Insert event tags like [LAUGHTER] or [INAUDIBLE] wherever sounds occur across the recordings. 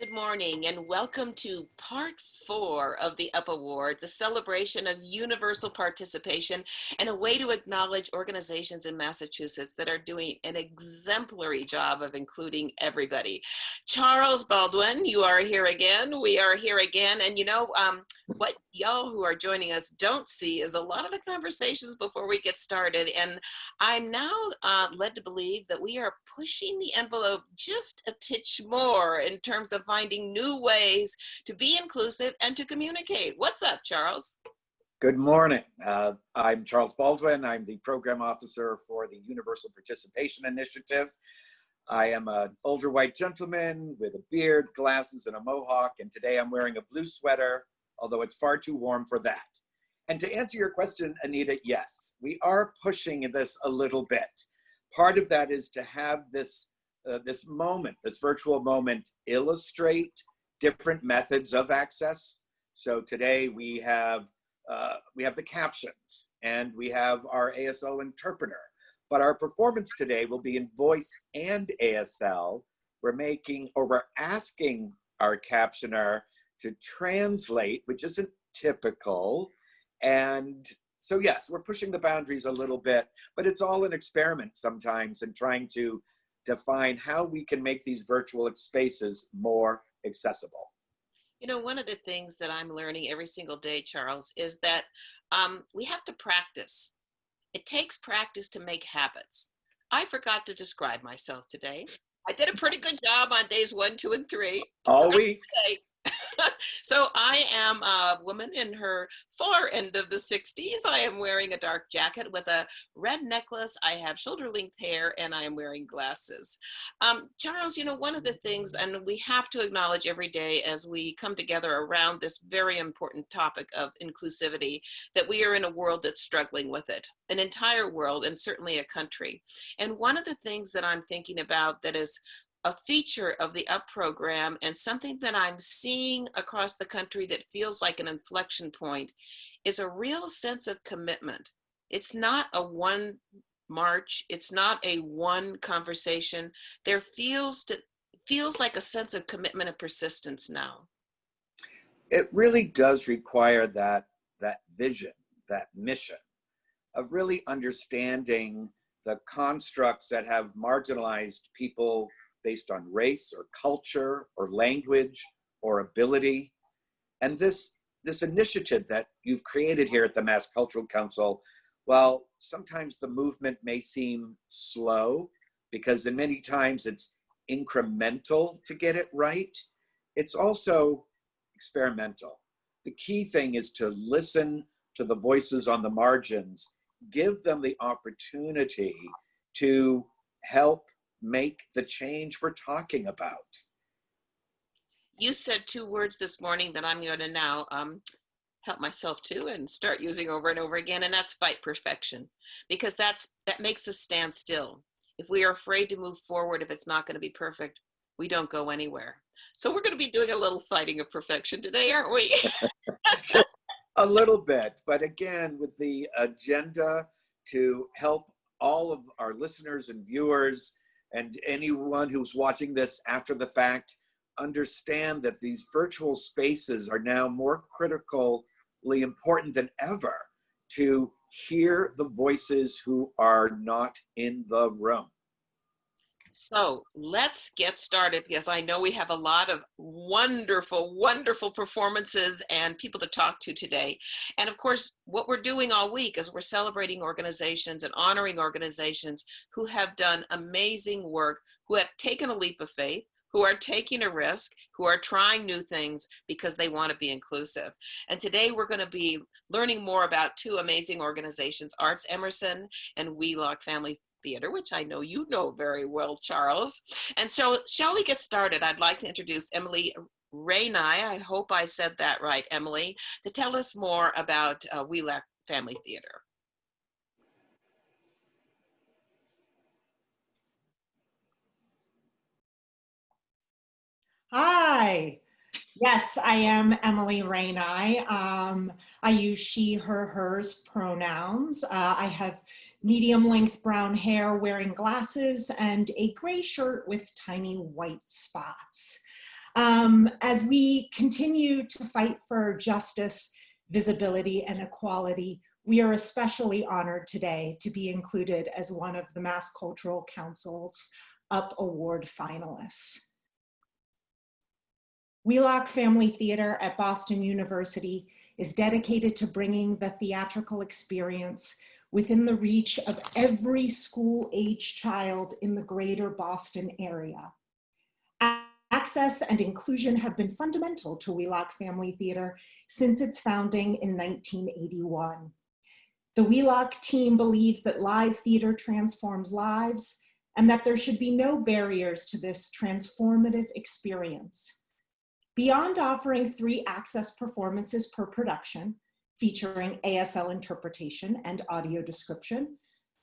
Good morning and welcome to part four of the UP Awards, a celebration of universal participation and a way to acknowledge organizations in Massachusetts that are doing an exemplary job of including everybody. Charles Baldwin, you are here again. We are here again. And you know, um, what y'all who are joining us don't see is a lot of the conversations before we get started. And I'm now uh, led to believe that we are pushing the envelope just a titch more in terms of finding new ways to be inclusive and to communicate. What's up, Charles? Good morning. Uh, I'm Charles Baldwin. I'm the program officer for the Universal Participation Initiative. I am an older white gentleman with a beard, glasses, and a mohawk, and today I'm wearing a blue sweater although it's far too warm for that. And to answer your question, Anita, yes, we are pushing this a little bit. Part of that is to have this, uh, this moment, this virtual moment, illustrate different methods of access. So today we have, uh, we have the captions and we have our ASL interpreter. But our performance today will be in voice and ASL. We're making, or we're asking our captioner to translate, which isn't typical. And so yes, we're pushing the boundaries a little bit, but it's all an experiment sometimes and trying to define how we can make these virtual spaces more accessible. You know, one of the things that I'm learning every single day, Charles, is that um, we have to practice. It takes practice to make habits. I forgot to describe myself today. I did a pretty good job on days one, two, and three. All week. [LAUGHS] so I am a woman in her far end of the 60s. I am wearing a dark jacket with a red necklace. I have shoulder length hair and I am wearing glasses. Um, Charles, you know, one of the things, and we have to acknowledge every day as we come together around this very important topic of inclusivity, that we are in a world that's struggling with it, an entire world and certainly a country. And one of the things that I'm thinking about that is a feature of the UP program and something that I'm seeing across the country that feels like an inflection point is a real sense of commitment. It's not a one march. It's not a one conversation. There feels to, feels like a sense of commitment and persistence now. It really does require that, that vision, that mission of really understanding the constructs that have marginalized people based on race or culture or language or ability. And this, this initiative that you've created here at the Mass Cultural Council, well, sometimes the movement may seem slow because in many times it's incremental to get it right. It's also experimental. The key thing is to listen to the voices on the margins, give them the opportunity to help make the change we're talking about. You said two words this morning that I'm going to now um, help myself to and start using over and over again, and that's fight perfection, because that's that makes us stand still. If we are afraid to move forward, if it's not going to be perfect, we don't go anywhere. So we're going to be doing a little fighting of perfection today, aren't we? [LAUGHS] [LAUGHS] a little bit, but again, with the agenda to help all of our listeners and viewers and anyone who's watching this after the fact understand that these virtual spaces are now more critically important than ever to hear the voices who are not in the room. So let's get started because I know we have a lot of wonderful, wonderful performances and people to talk to today. And of course, what we're doing all week is we're celebrating organizations and honoring organizations who have done amazing work, who have taken a leap of faith, who are taking a risk, who are trying new things because they want to be inclusive. And today we're going to be learning more about two amazing organizations, Arts Emerson and Wheelock Family Theater, which I know you know very well, Charles. And so shall we get started? I'd like to introduce Emily Rainai, I hope I said that right, Emily, to tell us more about uh, Wheelock Family Theater. Hi. Yes, I am Emily Rainey. Um, I use she, her, hers pronouns. Uh, I have medium length brown hair, wearing glasses, and a gray shirt with tiny white spots. Um, as we continue to fight for justice, visibility, and equality, we are especially honored today to be included as one of the Mass Cultural Council's UP Award finalists. Wheelock Family Theater at Boston University is dedicated to bringing the theatrical experience within the reach of every school-age child in the greater Boston area. Access and inclusion have been fundamental to Wheelock Family Theater since its founding in 1981. The Wheelock team believes that live theater transforms lives and that there should be no barriers to this transformative experience. Beyond offering three access performances per production, featuring ASL interpretation and audio description,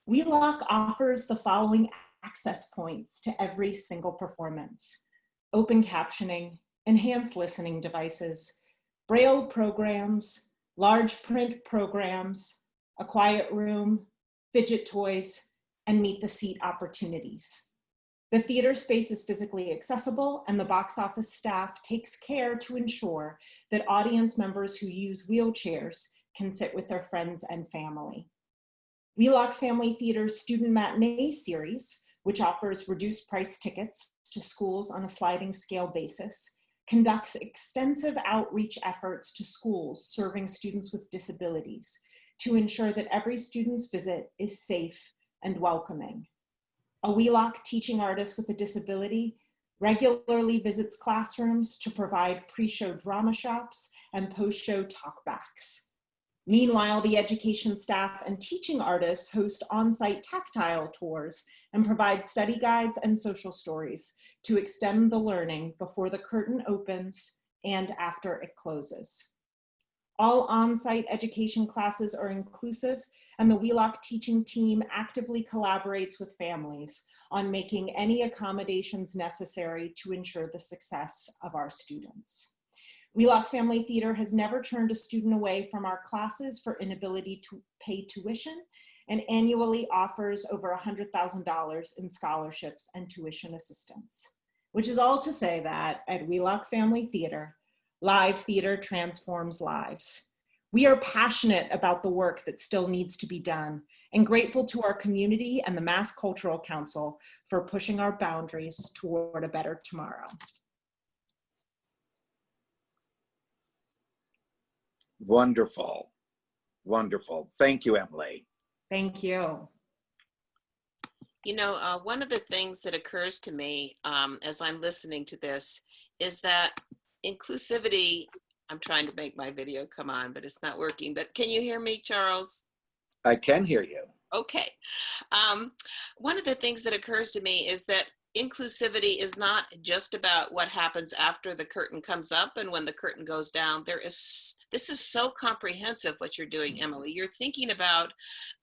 Wheelock offers the following access points to every single performance. Open captioning, enhanced listening devices, Braille programs, large print programs, a quiet room, fidget toys, and meet the seat opportunities. The theater space is physically accessible and the box office staff takes care to ensure that audience members who use wheelchairs can sit with their friends and family. Wheelock Family Theater's Student Matinee Series, which offers reduced price tickets to schools on a sliding scale basis, conducts extensive outreach efforts to schools serving students with disabilities to ensure that every student's visit is safe and welcoming. A Wheelock teaching artist with a disability regularly visits classrooms to provide pre-show drama shops and post-show talkbacks. Meanwhile, the education staff and teaching artists host on-site tactile tours and provide study guides and social stories to extend the learning before the curtain opens and after it closes. All on-site education classes are inclusive and the Wheelock teaching team actively collaborates with families on making any accommodations necessary to ensure the success of our students. Wheelock Family Theater has never turned a student away from our classes for inability to pay tuition and annually offers over $100,000 in scholarships and tuition assistance, which is all to say that at Wheelock Family Theater, Live theater transforms lives. We are passionate about the work that still needs to be done and grateful to our community and the Mass Cultural Council for pushing our boundaries toward a better tomorrow. Wonderful. Wonderful. Thank you, Emily. Thank you. You know, uh, one of the things that occurs to me um, as I'm listening to this is that inclusivity, I'm trying to make my video come on, but it's not working. But can you hear me, Charles? I can hear you. Okay. Um, one of the things that occurs to me is that inclusivity is not just about what happens after the curtain comes up and when the curtain goes down. There is, this is so comprehensive what you're doing, Emily. You're thinking about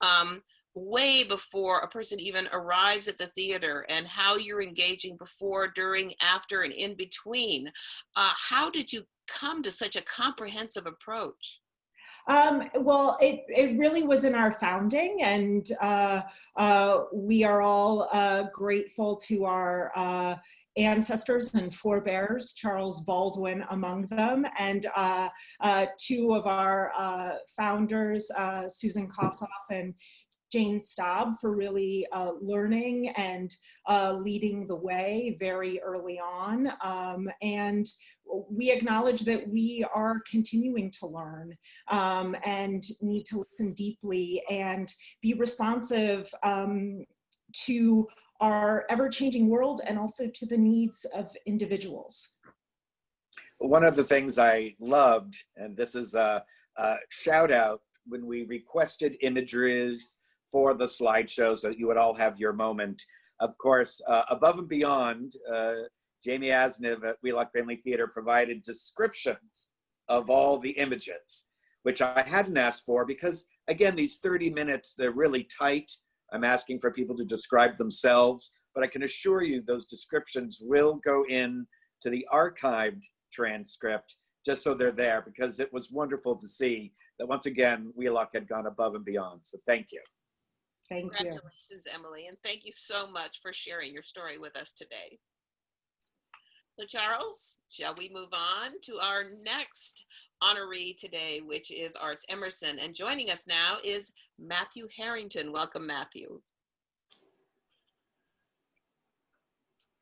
um, way before a person even arrives at the theater and how you're engaging before, during, after, and in between. Uh, how did you come to such a comprehensive approach? Um, well, it, it really was in our founding and uh, uh, we are all uh, grateful to our uh, ancestors and forebears, Charles Baldwin among them, and uh, uh, two of our founders, Susan Kosoff and Jane Staub for really uh, learning and uh, leading the way very early on. Um, and we acknowledge that we are continuing to learn um, and need to listen deeply and be responsive um, to our ever-changing world and also to the needs of individuals. One of the things I loved, and this is a, a shout out when we requested images for the slideshow so that you would all have your moment. Of course, uh, above and beyond, uh, Jamie Asniv at Wheelock Family Theater provided descriptions of all the images, which I hadn't asked for because, again, these 30 minutes, they're really tight. I'm asking for people to describe themselves, but I can assure you those descriptions will go in to the archived transcript just so they're there because it was wonderful to see that once again, Wheelock had gone above and beyond. So thank you. Thank Congratulations, you. Emily, and thank you so much for sharing your story with us today. So Charles, shall we move on to our next honoree today, which is Arts Emerson. And joining us now is Matthew Harrington. Welcome, Matthew.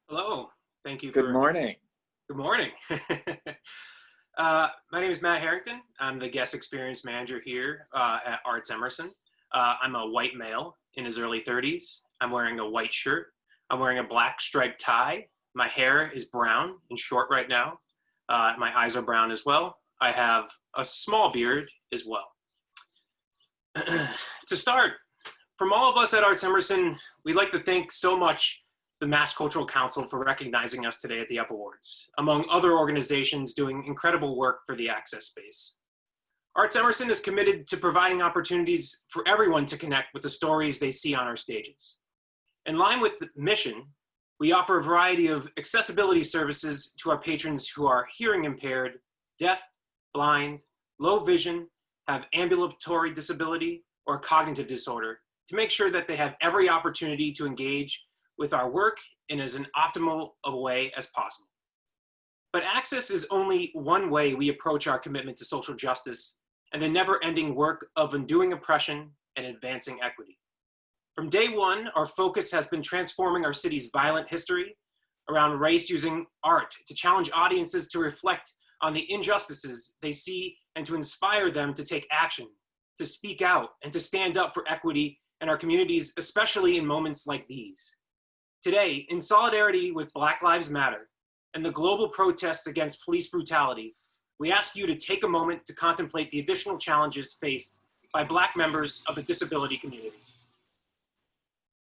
Hello. Thank you. Good for, morning. Good morning. [LAUGHS] uh, my name is Matt Harrington. I'm the guest experience manager here uh, at Arts Emerson. Uh, I'm a white male in his early 30s. I'm wearing a white shirt. I'm wearing a black striped tie. My hair is brown and short right now. Uh, my eyes are brown as well. I have a small beard as well. [CLEARS THROAT] to start, from all of us at Arts Emerson, we'd like to thank so much the Mass Cultural Council for recognizing us today at the UP Awards, among other organizations doing incredible work for the access space. Arts Emerson is committed to providing opportunities for everyone to connect with the stories they see on our stages. In line with the mission, we offer a variety of accessibility services to our patrons who are hearing impaired, deaf, blind, low vision, have ambulatory disability, or cognitive disorder to make sure that they have every opportunity to engage with our work in as an optimal a way as possible. But access is only one way we approach our commitment to social justice and the never-ending work of undoing oppression and advancing equity. From day one, our focus has been transforming our city's violent history around race using art to challenge audiences to reflect on the injustices they see and to inspire them to take action, to speak out, and to stand up for equity in our communities, especially in moments like these. Today, in solidarity with Black Lives Matter and the global protests against police brutality, we ask you to take a moment to contemplate the additional challenges faced by Black members of the disability community.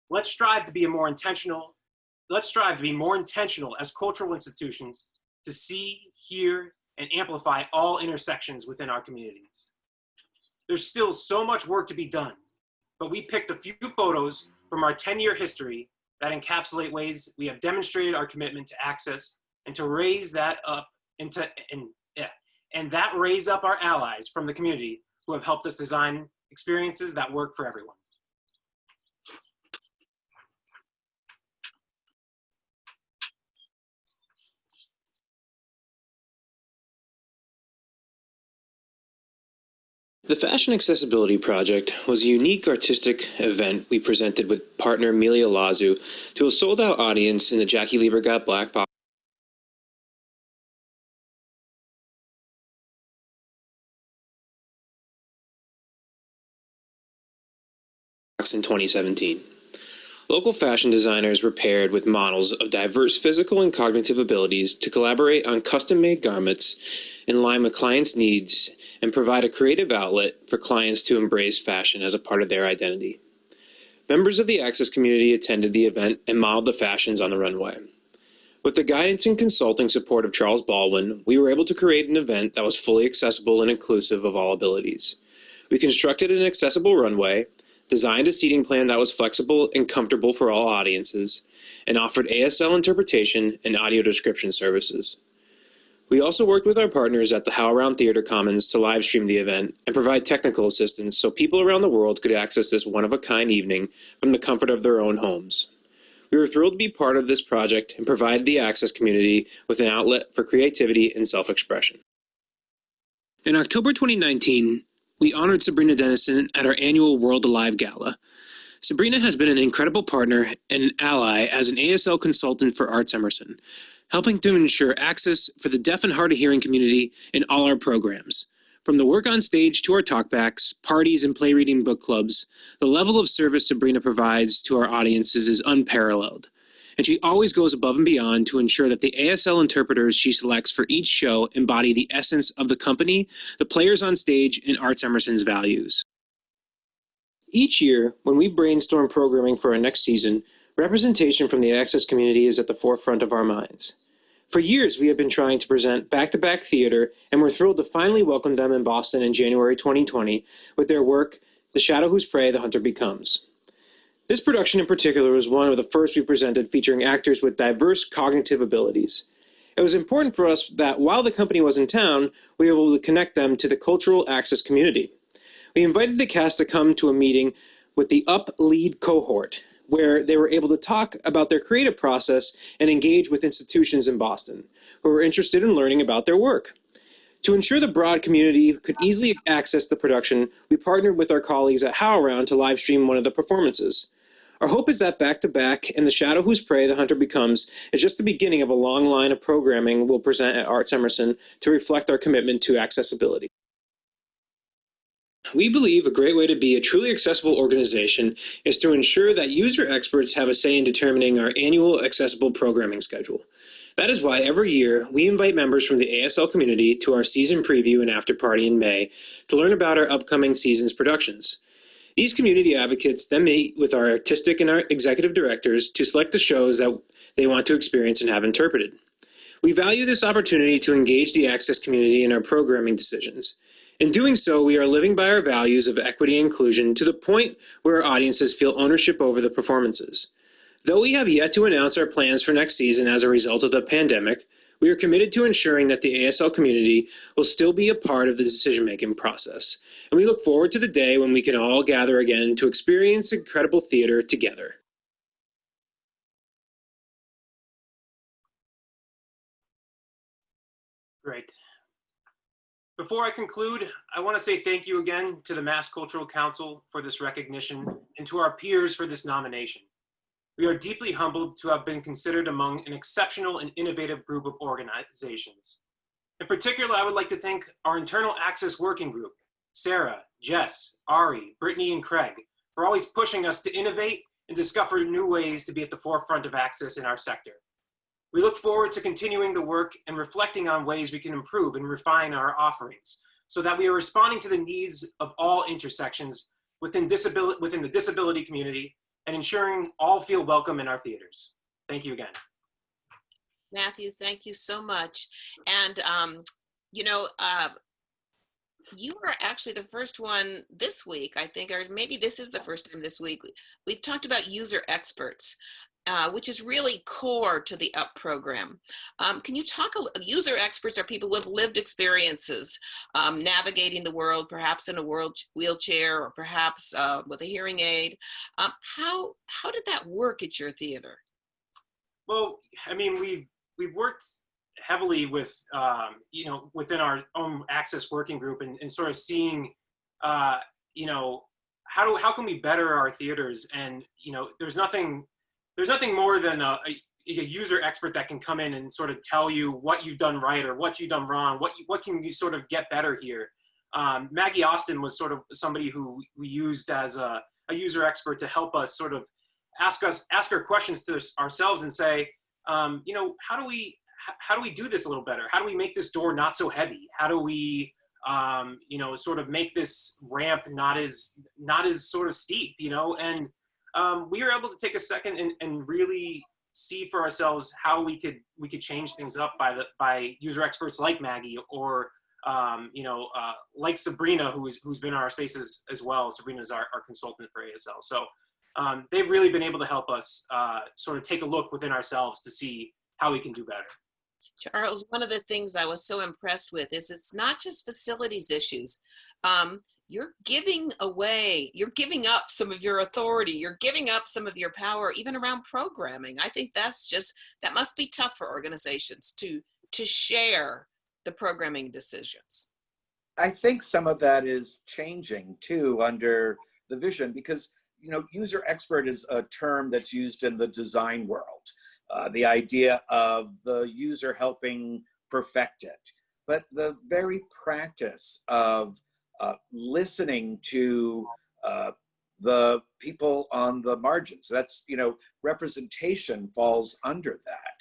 Let's strive to be more intentional, let's strive to be more intentional as cultural institutions to see, hear, and amplify all intersections within our communities. There's still so much work to be done, but we picked a few photos from our 10-year history that encapsulate ways we have demonstrated our commitment to access and to raise that up and, yeah, and that raise up our allies from the community who have helped us design experiences that work for everyone. The Fashion Accessibility Project was a unique artistic event we presented with partner Milia Lazu to a sold out audience in the Jackie Liebergott Black box. In 2017. Local fashion designers were paired with models of diverse physical and cognitive abilities to collaborate on custom made garments in line with clients' needs and provide a creative outlet for clients to embrace fashion as a part of their identity. Members of the Access community attended the event and modeled the fashions on the runway. With the guidance and consulting support of Charles Baldwin, we were able to create an event that was fully accessible and inclusive of all abilities. We constructed an accessible runway, designed a seating plan that was flexible and comfortable for all audiences, and offered ASL interpretation and audio description services. We also worked with our partners at the HowlRound Theater Commons to live stream the event and provide technical assistance so people around the world could access this one-of-a-kind evening from the comfort of their own homes. We were thrilled to be part of this project and provide the Access community with an outlet for creativity and self-expression. In October 2019, we honored Sabrina Dennison at our annual World Alive Gala. Sabrina has been an incredible partner and ally as an ASL consultant for Arts Emerson, helping to ensure access for the deaf and hard of hearing community in all our programs. From the work on stage to our talkbacks, parties, and play reading book clubs, the level of service Sabrina provides to our audiences is unparalleled. And she always goes above and beyond to ensure that the ASL interpreters she selects for each show embody the essence of the company, the players on stage, and Arts Emerson's values. Each year, when we brainstorm programming for our next season, Representation from the Access community is at the forefront of our minds. For years, we have been trying to present back-to-back theater, and we're thrilled to finally welcome them in Boston in January 2020 with their work, The Shadow Whose Prey the Hunter Becomes. This production in particular was one of the first we presented featuring actors with diverse cognitive abilities. It was important for us that while the company was in town, we were able to connect them to the cultural access community. We invited the cast to come to a meeting with the UP lead cohort, where they were able to talk about their creative process and engage with institutions in Boston. who were interested in learning about their work. To ensure the broad community could easily access the production, we partnered with our colleagues at HowlRound to live stream one of the performances. Our hope is that Back to Back and The Shadow Whose Prey the Hunter Becomes is just the beginning of a long line of programming we'll present at Arts Emerson to reflect our commitment to accessibility. We believe a great way to be a truly accessible organization is to ensure that user experts have a say in determining our annual accessible programming schedule. That is why every year we invite members from the ASL community to our season preview and after party in May to learn about our upcoming season's productions. These community advocates then meet with our artistic and our executive directors to select the shows that they want to experience and have interpreted. We value this opportunity to engage the Access community in our programming decisions. In doing so, we are living by our values of equity and inclusion to the point where our audiences feel ownership over the performances. Though we have yet to announce our plans for next season as a result of the pandemic, we are committed to ensuring that the ASL community will still be a part of the decision making process. And we look forward to the day when we can all gather again to experience incredible theater together. Great. Before I conclude, I want to say thank you again to the Mass Cultural Council for this recognition and to our peers for this nomination. We are deeply humbled to have been considered among an exceptional and innovative group of organizations. In particular, I would like to thank our internal access working group, Sarah, Jess, Ari, Brittany, and Craig, for always pushing us to innovate and discover new ways to be at the forefront of access in our sector. We look forward to continuing the work and reflecting on ways we can improve and refine our offerings so that we are responding to the needs of all intersections within, within the disability community and ensuring all feel welcome in our theaters. Thank you again. Matthew, thank you so much. And, um, you know, uh, you are actually the first one this week, I think, or maybe this is the first time this week. We've talked about user experts. Uh, which is really core to the UP program. Um, can you talk, a, user experts are people with lived experiences um, navigating the world, perhaps in a world wheelchair or perhaps uh, with a hearing aid. Um, how, how did that work at your theater? Well, I mean, we've, we've worked heavily with, um, you know, within our own access working group and, and sort of seeing, uh, you know, how do, how can we better our theaters? And, you know, there's nothing there's nothing more than a, a, a, user expert that can come in and sort of tell you what you've done right or what you've done wrong, what you, what can you sort of get better here. Um, Maggie Austin was sort of somebody who we used as a, a user expert to help us sort of ask us ask our questions to ourselves and say, um, you know, how do we how do we do this a little better? How do we make this door not so heavy? How do we um, you know sort of make this ramp not as not as sort of steep? You know, and um, we were able to take a second and, and really see for ourselves how we could we could change things up by the by user experts like Maggie or um, you know uh, like Sabrina who's who's been in our spaces as well. Sabrina's our, our consultant for ASL. So um, they've really been able to help us uh, sort of take a look within ourselves to see how we can do better. Charles, one of the things I was so impressed with is it's not just facilities issues. Um, you're giving away, you're giving up some of your authority, you're giving up some of your power, even around programming. I think that's just, that must be tough for organizations to, to share the programming decisions. I think some of that is changing too under the vision because, you know, user expert is a term that's used in the design world. Uh, the idea of the user helping perfect it. But the very practice of uh, listening to uh, the people on the margins. That's, you know, representation falls under that.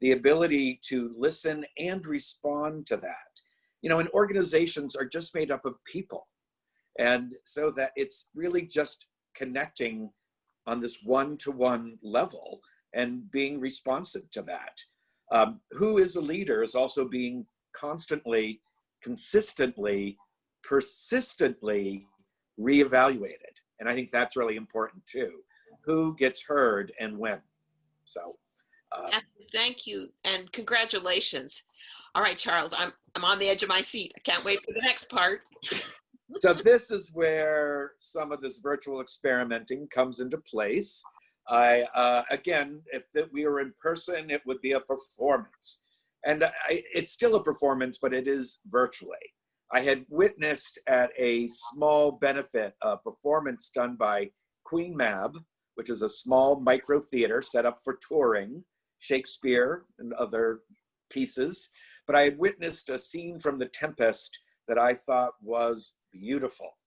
The ability to listen and respond to that. You know, and organizations are just made up of people. And so that it's really just connecting on this one-to-one -one level and being responsive to that. Um, who is a leader is also being constantly, consistently persistently reevaluated. And I think that's really important too. Who gets heard and when. So. Uh, Thank you and congratulations. All right, Charles, I'm, I'm on the edge of my seat. I can't wait for the next part. so this is where some of this virtual experimenting comes into place. I, uh, again, if we were in person, it would be a performance. And I, it's still a performance, but it is virtually. I had witnessed at a small benefit a performance done by Queen Mab, which is a small micro theater set up for touring Shakespeare and other pieces. But I had witnessed a scene from The Tempest that I thought was beautiful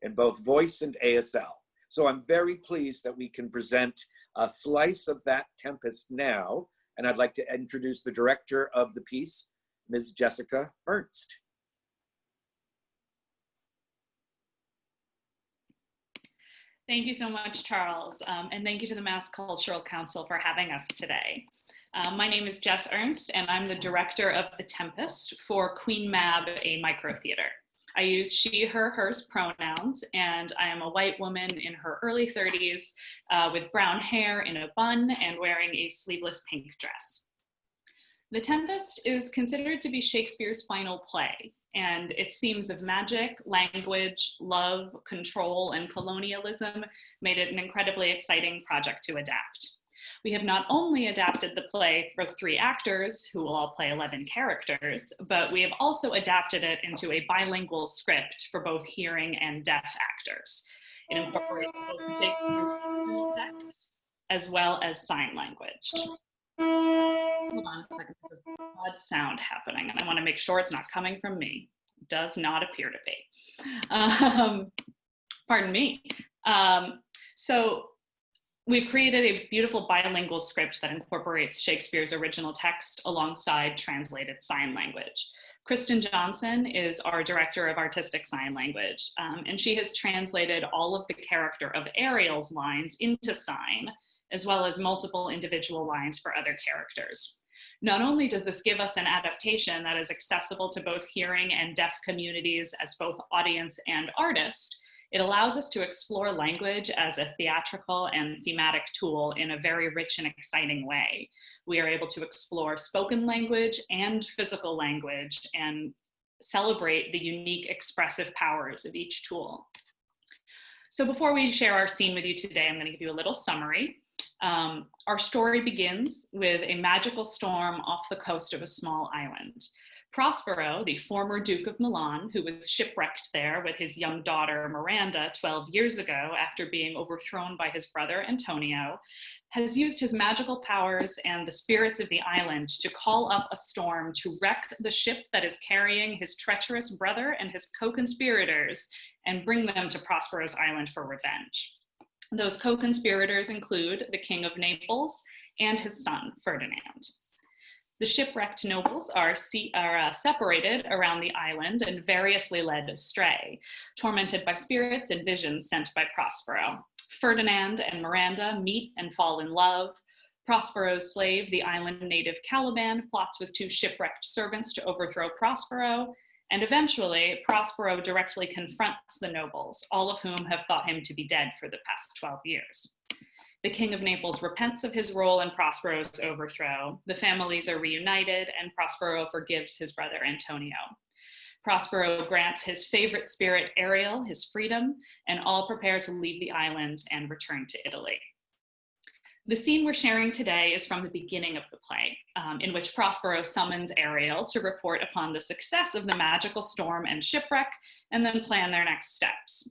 in both voice and ASL. So I'm very pleased that we can present a slice of that Tempest now. And I'd like to introduce the director of the piece, Ms. Jessica Ernst. Thank you so much, Charles. Um, and thank you to the Mass Cultural Council for having us today. Um, my name is Jess Ernst, and I'm the director of The Tempest for Queen Mab, a micro theater. I use she, her, hers pronouns, and I am a white woman in her early 30s uh, with brown hair in a bun and wearing a sleeveless pink dress. The Tempest is considered to be Shakespeare's final play, and its themes of magic, language, love, control, and colonialism made it an incredibly exciting project to adapt. We have not only adapted the play for three actors who will all play 11 characters, but we have also adapted it into a bilingual script for both hearing and deaf actors. It incorporates both text as well as sign language. Hold on a second, there's odd sound happening and I wanna make sure it's not coming from me. It Does not appear to be. [LAUGHS] Um, pardon me. Um, so We've created a beautiful bilingual script that incorporates Shakespeare's original text alongside translated sign language. Kristen Johnson is our director of artistic sign language, um, and she has translated all of the character of Ariel's lines into sign, as well as multiple individual lines for other characters. Not only does this give us an adaptation that is accessible to both hearing and deaf communities as both audience and artist, it allows us to explore language as a theatrical and thematic tool in a very rich and exciting way. We are able to explore spoken language and physical language and celebrate the unique expressive powers of each tool. So before we share our scene with you today, I'm gonna give you a little summary. Um, our story begins with a magical storm off the coast of a small island. Prospero, the former Duke of Milan, who was shipwrecked there with his young daughter Miranda 12 years ago after being overthrown by his brother Antonio, has used his magical powers and the spirits of the island to call up a storm to wreck the ship that is carrying his treacherous brother and his co-conspirators and bring them to Prospero's island for revenge. Those co-conspirators include the King of Naples and his son, Ferdinand. The shipwrecked nobles are, are uh, separated around the island and variously led astray, tormented by spirits and visions sent by Prospero. Ferdinand and Miranda meet and fall in love. Prospero's slave, the island native Caliban, plots with two shipwrecked servants to overthrow Prospero, and eventually Prospero directly confronts the nobles, all of whom have thought him to be dead for the past 12 years. The King of Naples repents of his role in Prospero's overthrow. The families are reunited and Prospero forgives his brother Antonio. Prospero grants his favorite spirit, Ariel, his freedom, and all prepare to leave the island and return to Italy. The scene we're sharing today is from the beginning of the play, um, in which Prospero summons Ariel to report upon the success of the magical storm and shipwreck, and then plan their next steps.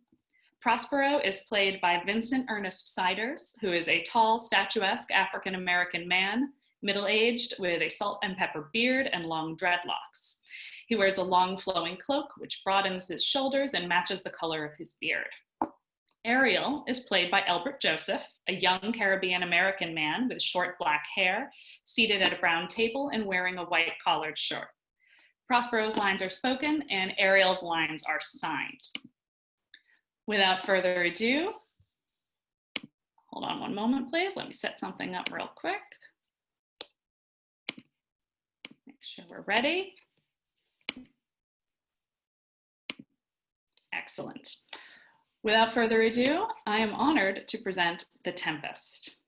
Prospero is played by Vincent Ernest Siders, who is a tall, statuesque African-American man, middle-aged with a salt and pepper beard and long dreadlocks. He wears a long flowing cloak, which broadens his shoulders and matches the color of his beard. Ariel is played by Elbert Joseph, a young Caribbean American man with short black hair, seated at a brown table and wearing a white collared shirt. Prospero's lines are spoken and Ariel's lines are signed. Without further ado, hold on one moment, please. Let me set something up real quick. Make sure we're ready. Excellent. Without further ado, I am honored to present The Tempest.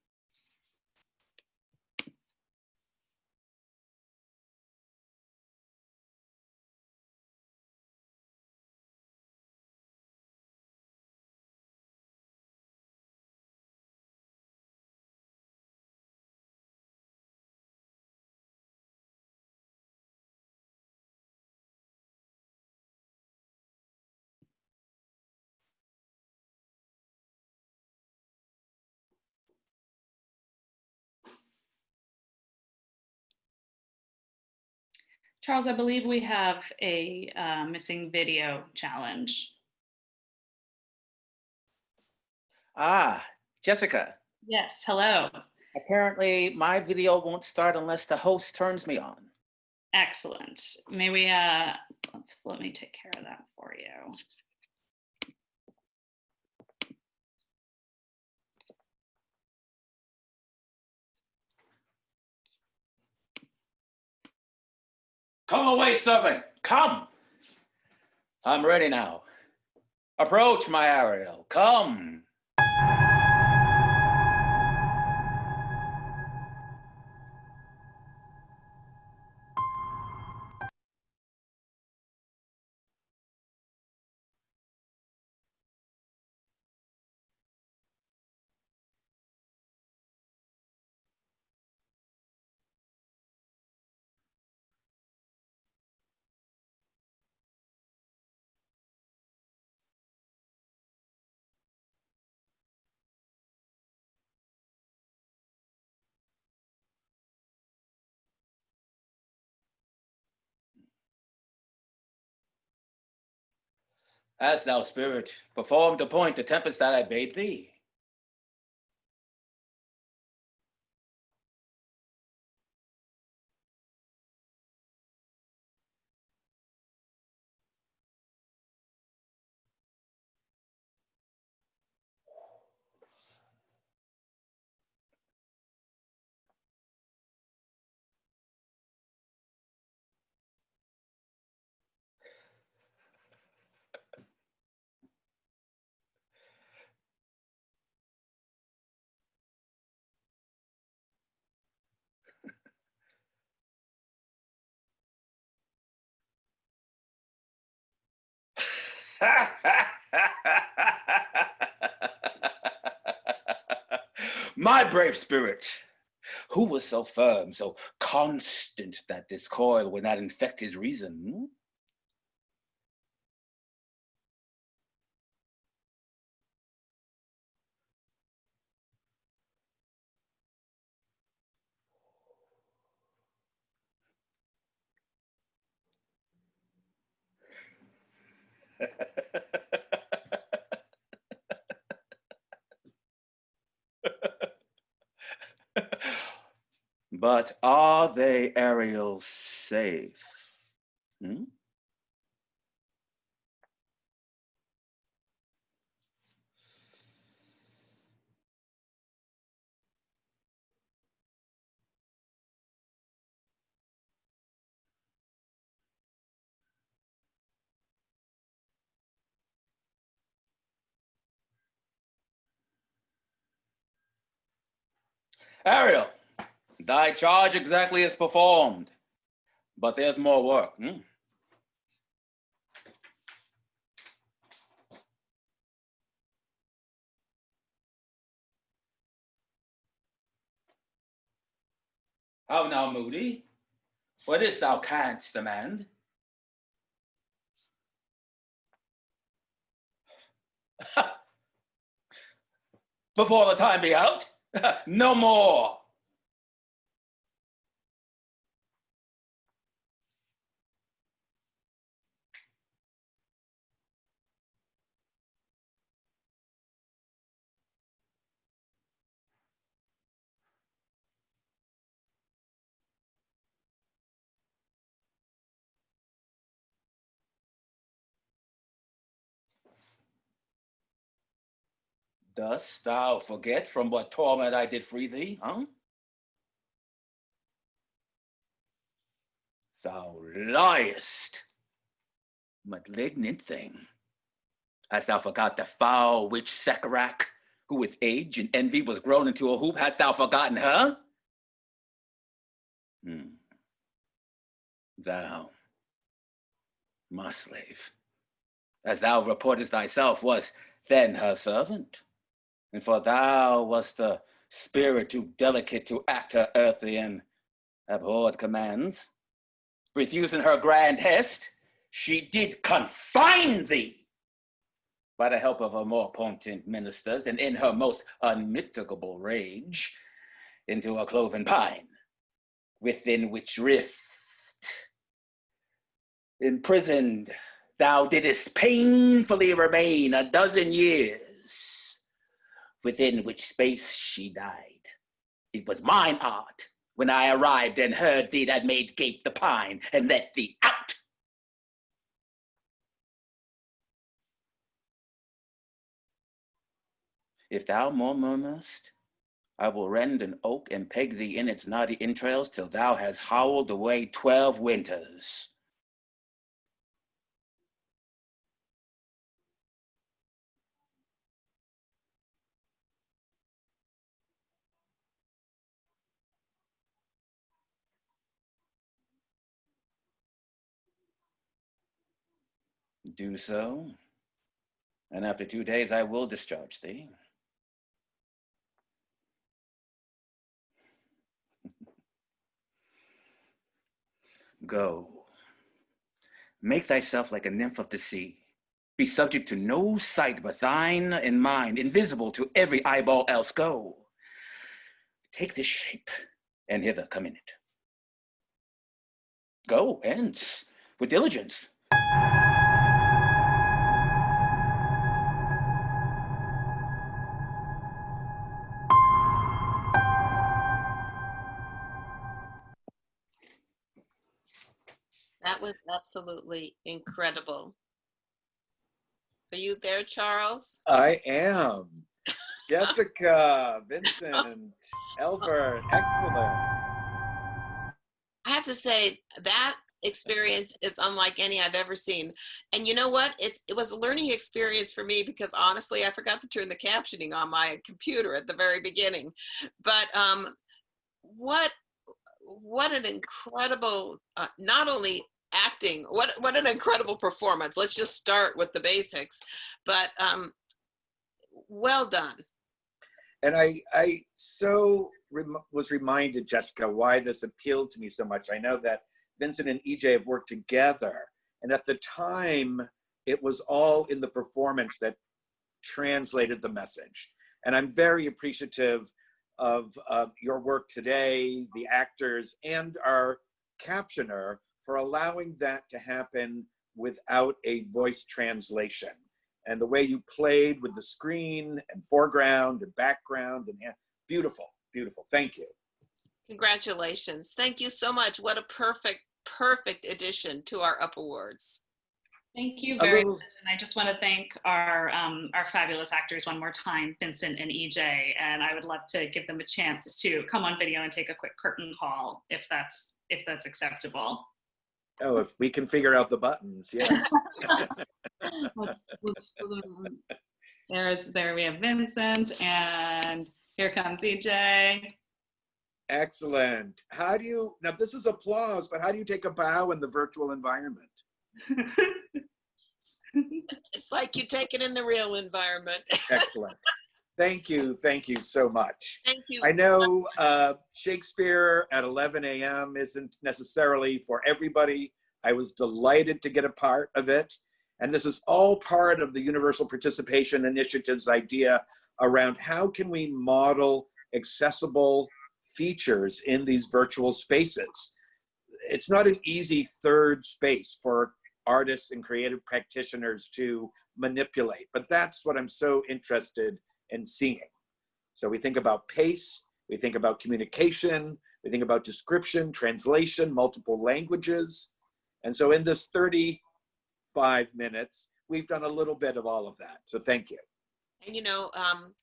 Charles, I believe we have a uh, missing video challenge. Ah, Jessica, Yes, hello. apparently my video won't start unless the host turns me on. Excellent. May we, uh, let's, let me take care of that for you. Come away, servant, come. I'm ready now. Approach, my Ariel, come. As thou, spirit, perform the point the tempest that I bade thee. [LAUGHS] My brave spirit, who was so firm, so constant that this coil would not infect his reason? [LAUGHS] but are they Ariel safe? Hmm? Ariel, thy charge exactly is performed, but there's more work. hmm? How now, Moody? What is thou canst demand? [LAUGHS] Before the time be out? [LAUGHS] no more. Dost thou forget from what torment I did free thee, huh? Thou liest, malignant thing. Hast thou forgot the foul witch Sycorax, who with age and envy was grown into a hoop? Hast thou forgotten her? Hmm. Thou, my slave, as thou reportest thyself, was then her servant. And for thou wast the spirit too delicate to act her earthly and abhorred commands. Refusing her grand hest, she did confine thee by the help of her more potent ministers and in her most unmitigable rage into a cloven pine, within which rift Imprisoned, thou didst painfully remain a dozen years, within which space she died. It was mine art when I arrived and heard thee that made gape the pine and let thee out. If thou more murmurest, I will rend an oak and peg thee in its knotty entrails till thou hast howled away twelve winters. Do so, and after two days I will discharge thee. [LAUGHS] Go. Make thyself like a nymph of the sea. Be subject to no sight but thine and mine, invisible to every eyeball else. Go. Take this shape, and hither come in it. Go, hence, with diligence. That was absolutely incredible. Are you there, Charles? I am. Jessica, [LAUGHS] Vincent, Elver, excellent. I have to say that experience is unlike any I've ever seen. And you know what? It's it was a learning experience for me because honestly, I forgot to turn the captioning on my computer at the very beginning. But um, what what an incredible uh, not only acting what what an incredible performance let's just start with the basics but um well done And I, I so rem- was reminded, Jessica, why this appealed to me so much. I know that Vincent and EJ have worked together, and at the time, it was all in the performance that translated the message. And I'm very appreciative of uh, your work today, the actors, and our captioner for allowing that to happen without a voice translation. And the way you played with the screen and foreground and background and yeah, beautiful, beautiful. Thank you. congratulations thank you so much what a perfect perfect addition to our up awards Thank you very little- much. And I just want to thank our, um, our fabulous actors one more time, Vincent and EJ. And I would love to give them a chance to come on video and take a quick curtain call if that's, if that's acceptable. Oh, if we can figure out the buttons, [LAUGHS] yes. Let's, let's, there's, there we have Vincent and here comes EJ. Excellent. How do you, now this is applause, but how do you take a bow in the virtual environment? [LAUGHS] it's like you take it in the real environment [LAUGHS] Excellent. Thank you, thank you so much. thank you I know uh, Shakespeare at 11 a.m. isn't necessarily for everybody. I was delighted to get a part of it. And this is all part of the Universal Participation Initiative's idea around how can we model accessible features in these virtual spaces. It's not an easy third space for artists and creative practitioners to manipulate, but that's what I'm so interested in seeing. So we think about pace, we think about communication, we think about description, translation, multiple languages. And so in this 35 minutes, we've done a little bit of all of that. So thank you. And you know, um,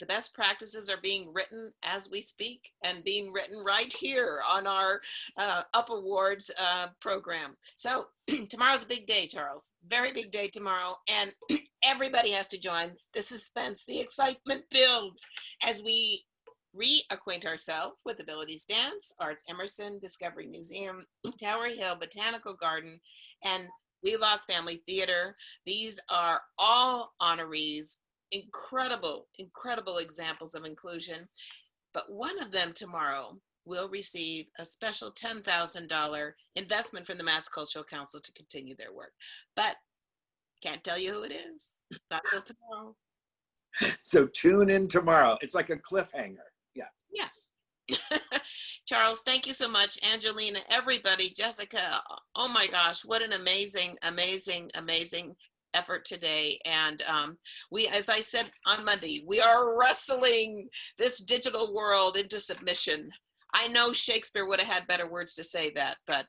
the best practices are being written as we speak and being written right here on our uh, Up Awards uh, program. So [CLEARS THROAT] tomorrow's a big day, Charles. Very big day tomorrow. And [CLEARS THROAT] everybody has to join. The suspense, the excitement builds as we reacquaint ourselves with Abilities Dance, Arts Emerson, Discovery Museum, [CLEARS THROAT] Tower Hill Botanical Garden, and Wheelock Family Theater. These are all honorees incredible, incredible examples of inclusion. But one of them tomorrow will receive a special $10,000 investment from the Mass Cultural Council to continue their work. But can't tell you who it is. Not till tomorrow. [LAUGHS] So tune in tomorrow. It's like a cliffhanger. Yeah. Yeah. [LAUGHS] Charles, thank you so much. Angelina, everybody, Jessica, oh my gosh, what an amazing, amazing, amazing effort today. And um, we, as I said on Monday, we are wrestling this digital world into submission. I know Shakespeare would have had better words to say that, but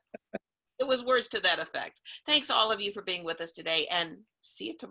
it was words to that effect. Thanks all of you for being with us today and see you tomorrow.